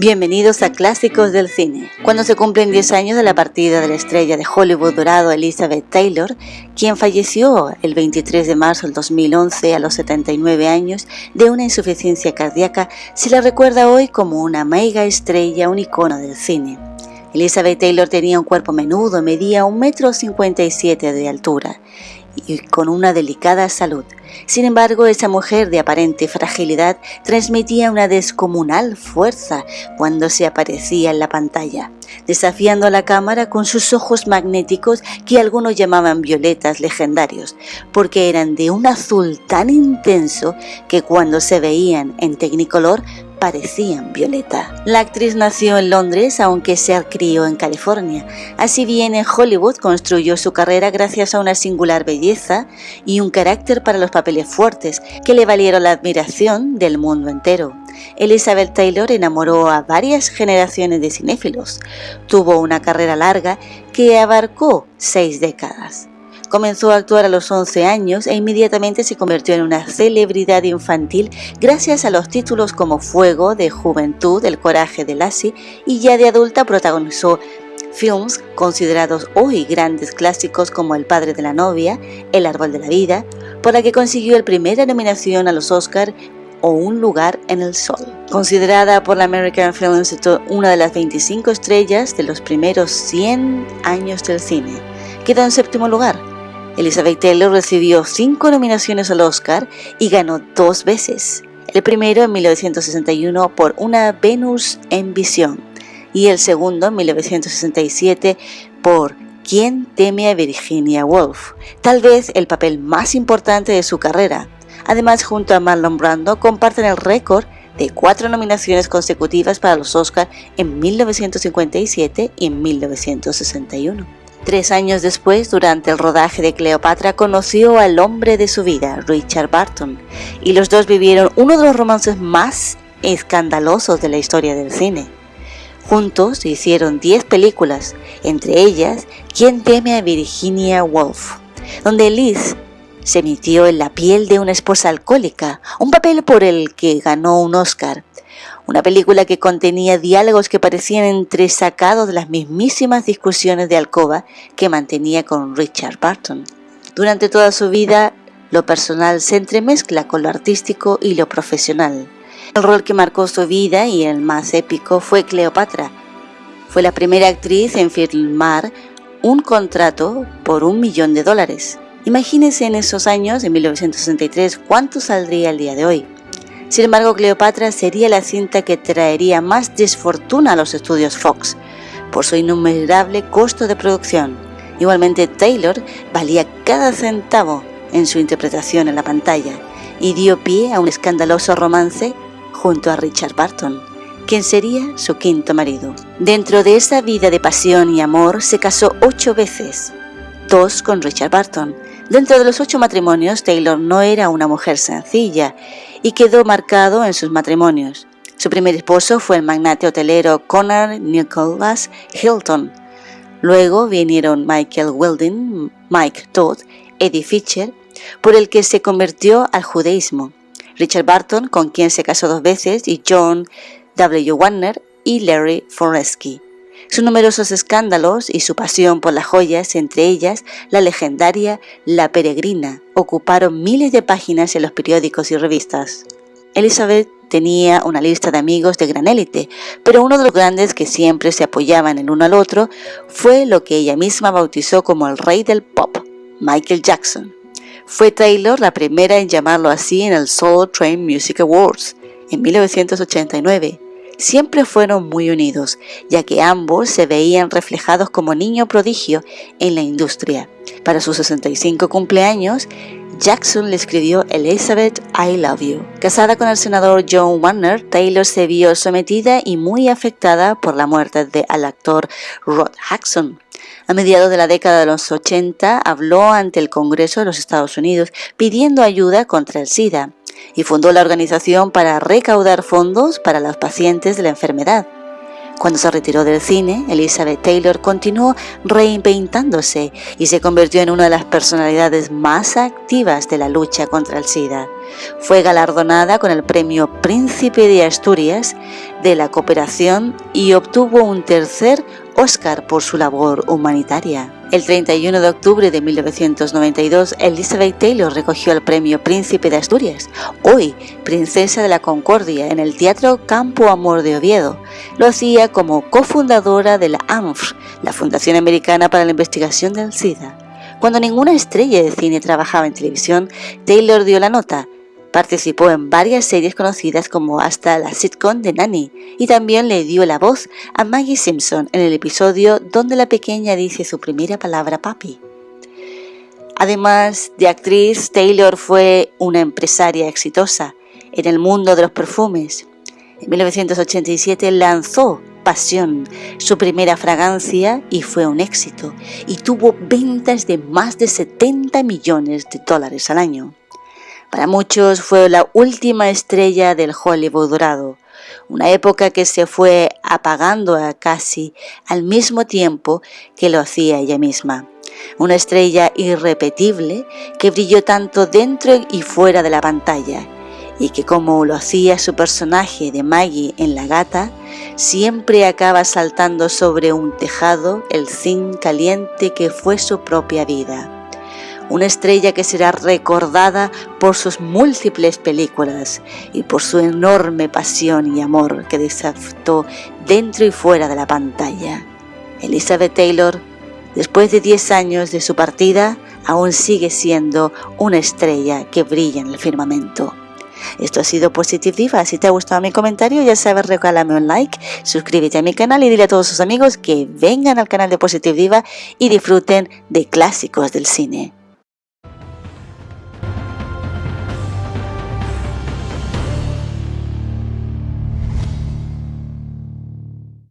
Bienvenidos a Clásicos del Cine. Cuando se cumplen 10 años de la partida de la estrella de Hollywood dorado Elizabeth Taylor, quien falleció el 23 de marzo del 2011 a los 79 años de una insuficiencia cardíaca, se la recuerda hoy como una mega estrella, un icono del cine. Elizabeth Taylor tenía un cuerpo menudo, medía 1,57 m de altura y con una delicada salud. Sin embargo, esa mujer de aparente fragilidad transmitía una descomunal fuerza cuando se aparecía en la pantalla, desafiando a la cámara con sus ojos magnéticos que algunos llamaban violetas legendarios, porque eran de un azul tan intenso que cuando se veían en tecnicolor parecían Violeta. La actriz nació en Londres, aunque se crió en California. Así bien, en Hollywood construyó su carrera gracias a una singular belleza y un carácter para los papeles fuertes que le valieron la admiración del mundo entero. Elizabeth Taylor enamoró a varias generaciones de cinéfilos. Tuvo una carrera larga que abarcó seis décadas. Comenzó a actuar a los 11 años e inmediatamente se convirtió en una celebridad infantil gracias a los títulos como Fuego de Juventud, El Coraje de Lassie y ya de adulta protagonizó films considerados hoy grandes clásicos como El padre de la novia, El árbol de la vida, por la que consiguió el primera nominación a los Oscar o Un lugar en el sol. Considerada por la American Film Institute una de las 25 estrellas de los primeros 100 años del cine, quedó en séptimo lugar Elizabeth Taylor recibió cinco nominaciones al Oscar y ganó dos veces. El primero en 1961 por Una Venus en Visión y el segundo en 1967 por ¿Quién teme a Virginia Woolf? Tal vez el papel más importante de su carrera. Además, junto a Marlon Brando, comparten el récord de cuatro nominaciones consecutivas para los Oscars en 1957 y en 1961. Tres años después, durante el rodaje de Cleopatra, conoció al hombre de su vida, Richard Barton, y los dos vivieron uno de los romances más escandalosos de la historia del cine. Juntos hicieron 10 películas, entre ellas ¿Quién teme a Virginia Woolf?, donde Liz se emitió en la piel de una esposa alcohólica, un papel por el que ganó un Oscar, una película que contenía diálogos que parecían entresacados de las mismísimas discusiones de alcoba que mantenía con Richard Barton. Durante toda su vida, lo personal se entremezcla con lo artístico y lo profesional. El rol que marcó su vida y el más épico fue Cleopatra. Fue la primera actriz en firmar un contrato por un millón de dólares. Imagínense en esos años, en 1963, cuánto saldría el día de hoy. Sin embargo, Cleopatra sería la cinta que traería más desfortuna a los estudios Fox, por su innumerable costo de producción. Igualmente, Taylor valía cada centavo en su interpretación en la pantalla y dio pie a un escandaloso romance junto a Richard Barton, quien sería su quinto marido. Dentro de esa vida de pasión y amor se casó ocho veces, dos con Richard Barton. Dentro de los ocho matrimonios, Taylor no era una mujer sencilla y quedó marcado en sus matrimonios. Su primer esposo fue el magnate hotelero Connor Nicholas Hilton. Luego vinieron Michael Weldon, Mike Todd, Eddie Fisher, por el que se convirtió al judaísmo, Richard Barton, con quien se casó dos veces, y John W. Warner y Larry Foresky. Sus numerosos escándalos y su pasión por las joyas, entre ellas la legendaria La Peregrina, ocuparon miles de páginas en los periódicos y revistas. Elizabeth tenía una lista de amigos de gran élite, pero uno de los grandes que siempre se apoyaban el uno al otro fue lo que ella misma bautizó como el rey del pop, Michael Jackson. Fue Taylor la primera en llamarlo así en el Soul Train Music Awards en 1989 siempre fueron muy unidos, ya que ambos se veían reflejados como niño prodigio en la industria. Para sus 65 cumpleaños, Jackson le escribió Elizabeth, I Love You. Casada con el senador John Warner, Taylor se vio sometida y muy afectada por la muerte del actor Rod Jackson. A mediados de la década de los 80 habló ante el Congreso de los Estados Unidos pidiendo ayuda contra el SIDA y fundó la organización para recaudar fondos para los pacientes de la enfermedad. Cuando se retiró del cine, Elizabeth Taylor continuó reinventándose y se convirtió en una de las personalidades más activas de la lucha contra el SIDA. Fue galardonada con el premio Príncipe de Asturias, de la cooperación y obtuvo un tercer Oscar por su labor humanitaria. El 31 de octubre de 1992, Elizabeth Taylor recogió el premio Príncipe de Asturias, hoy Princesa de la Concordia, en el Teatro Campo Amor de Oviedo. Lo hacía como cofundadora de la AMF, la Fundación Americana para la Investigación del SIDA. Cuando ninguna estrella de cine trabajaba en televisión, Taylor dio la nota Participó en varias series conocidas como hasta la sitcom de Nanny y también le dio la voz a Maggie Simpson en el episodio donde la pequeña dice su primera palabra papi. Además de actriz, Taylor fue una empresaria exitosa en el mundo de los perfumes. En 1987 lanzó Pasión, su primera fragancia, y fue un éxito, y tuvo ventas de más de 70 millones de dólares al año. Para muchos fue la última estrella del Hollywood dorado, una época que se fue apagando a casi al mismo tiempo que lo hacía ella misma. Una estrella irrepetible que brilló tanto dentro y fuera de la pantalla y que como lo hacía su personaje de Maggie en La Gata, siempre acaba saltando sobre un tejado el zinc caliente que fue su propia vida una estrella que será recordada por sus múltiples películas y por su enorme pasión y amor que desató dentro y fuera de la pantalla. Elizabeth Taylor, después de 10 años de su partida, aún sigue siendo una estrella que brilla en el firmamento. Esto ha sido Positive Diva. Si te ha gustado mi comentario, ya sabes, regálame un like, suscríbete a mi canal y dile a todos sus amigos que vengan al canal de Positive Diva y disfruten de clásicos del cine.